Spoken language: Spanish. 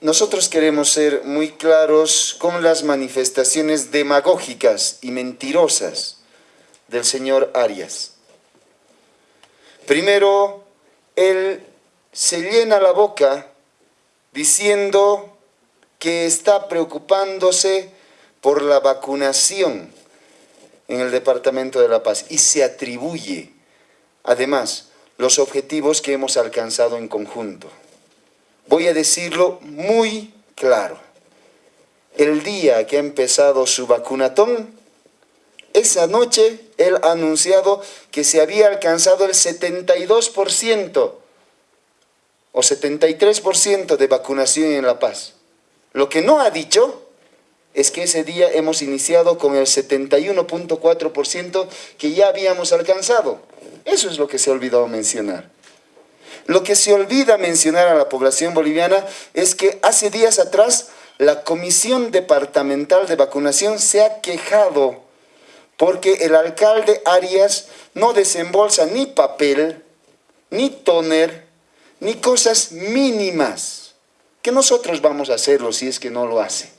nosotros queremos ser muy claros con las manifestaciones demagógicas y mentirosas del señor Arias. Primero, él se llena la boca diciendo que está preocupándose por la vacunación en el Departamento de La Paz y se atribuye, además, los objetivos que hemos alcanzado en conjunto. Voy a decirlo muy claro. El día que ha empezado su vacunatón, esa noche él ha anunciado que se había alcanzado el 72% o 73% de vacunación en La Paz. Lo que no ha dicho es que ese día hemos iniciado con el 71.4% que ya habíamos alcanzado. Eso es lo que se ha olvidado mencionar. Lo que se olvida mencionar a la población boliviana es que hace días atrás la Comisión Departamental de Vacunación se ha quejado porque el alcalde Arias no desembolsa ni papel, ni toner, ni cosas mínimas, que nosotros vamos a hacerlo si es que no lo hace.